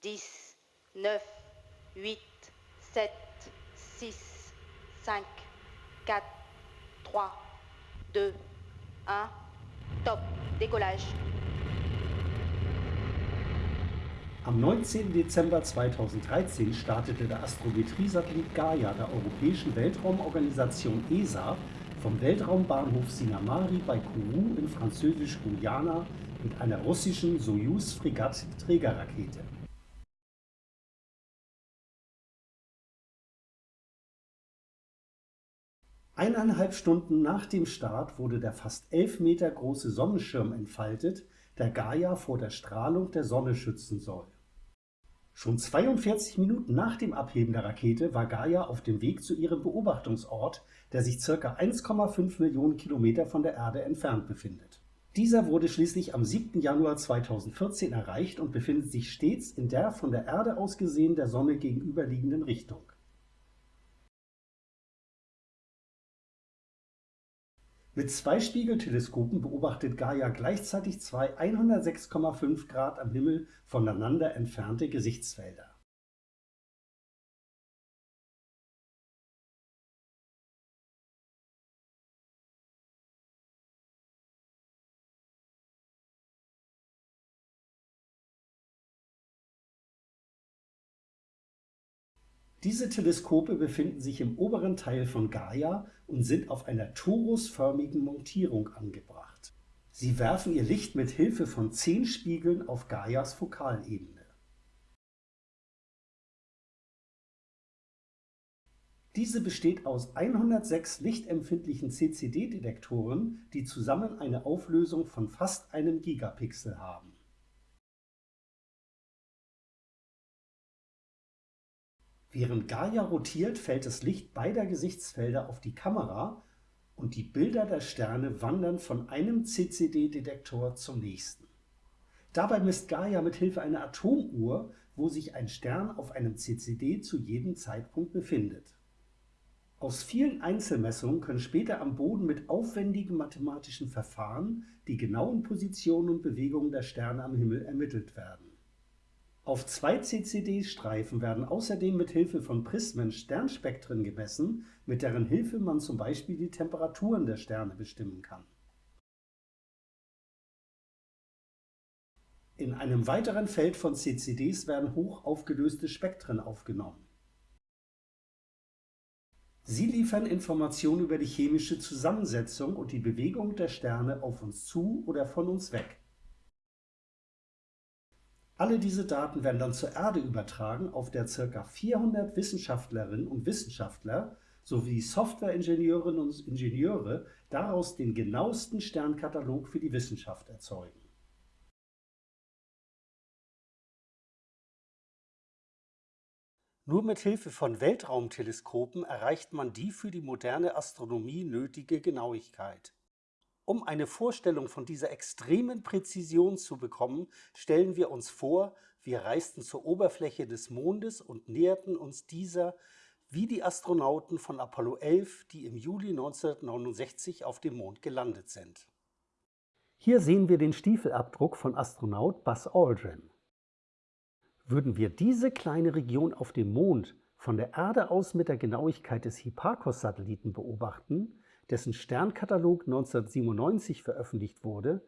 10, 9, 8, 7, 6, 5, 4, 3, 2, 1. Top. Décollage. Am 19. Dezember 2013 startete der Astrometrie-Satellit Gaia der Europäischen Weltraumorganisation ESA vom Weltraumbahnhof Sinamari bei Kourou in Französisch-Guyana mit einer russischen Sojus-Fregatt-Trägerrakete. Eineinhalb Stunden nach dem Start wurde der fast elf Meter große Sonnenschirm entfaltet, der Gaia vor der Strahlung der Sonne schützen soll. Schon 42 Minuten nach dem Abheben der Rakete war Gaia auf dem Weg zu ihrem Beobachtungsort, der sich ca. 1,5 Millionen Kilometer von der Erde entfernt befindet. Dieser wurde schließlich am 7. Januar 2014 erreicht und befindet sich stets in der von der Erde aus gesehen der Sonne gegenüberliegenden Richtung. Mit zwei Spiegelteleskopen beobachtet Gaia gleichzeitig zwei 106,5 Grad am Himmel voneinander entfernte Gesichtsfelder. Diese Teleskope befinden sich im oberen Teil von Gaia und sind auf einer torusförmigen Montierung angebracht. Sie werfen ihr Licht mit Hilfe von zehn Spiegeln auf Gaias Fokalebene. Diese besteht aus 106 lichtempfindlichen CCD-Detektoren, die zusammen eine Auflösung von fast einem Gigapixel haben. Während Gaia rotiert, fällt das Licht beider Gesichtsfelder auf die Kamera und die Bilder der Sterne wandern von einem CCD-Detektor zum nächsten. Dabei misst Gaia mit Hilfe einer Atomuhr, wo sich ein Stern auf einem CCD zu jedem Zeitpunkt befindet. Aus vielen Einzelmessungen können später am Boden mit aufwendigen mathematischen Verfahren die genauen Positionen und Bewegungen der Sterne am Himmel ermittelt werden. Auf zwei CCD-Streifen werden außerdem mit Hilfe von Prismen Sternspektren gemessen, mit deren Hilfe man zum Beispiel die Temperaturen der Sterne bestimmen kann. In einem weiteren Feld von CCDs werden hoch aufgelöste Spektren aufgenommen. Sie liefern Informationen über die chemische Zusammensetzung und die Bewegung der Sterne auf uns zu oder von uns weg. Alle diese Daten werden dann zur Erde übertragen, auf der ca. 400 Wissenschaftlerinnen und Wissenschaftler sowie Softwareingenieurinnen und Ingenieure daraus den genauesten Sternkatalog für die Wissenschaft erzeugen. Nur mit Hilfe von Weltraumteleskopen erreicht man die für die moderne Astronomie nötige Genauigkeit. Um eine Vorstellung von dieser extremen Präzision zu bekommen, stellen wir uns vor, wir reisten zur Oberfläche des Mondes und näherten uns dieser wie die Astronauten von Apollo 11, die im Juli 1969 auf dem Mond gelandet sind. Hier sehen wir den Stiefelabdruck von Astronaut Buzz Aldrin. Würden wir diese kleine Region auf dem Mond von der Erde aus mit der Genauigkeit des Hipparcos-Satelliten beobachten, dessen Sternkatalog 1997 veröffentlicht wurde,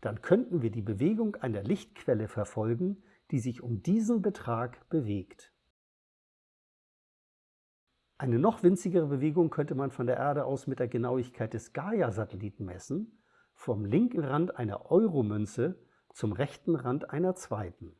dann könnten wir die Bewegung einer Lichtquelle verfolgen, die sich um diesen Betrag bewegt. Eine noch winzigere Bewegung könnte man von der Erde aus mit der Genauigkeit des Gaia-Satelliten messen, vom linken Rand einer Euromünze zum rechten Rand einer zweiten.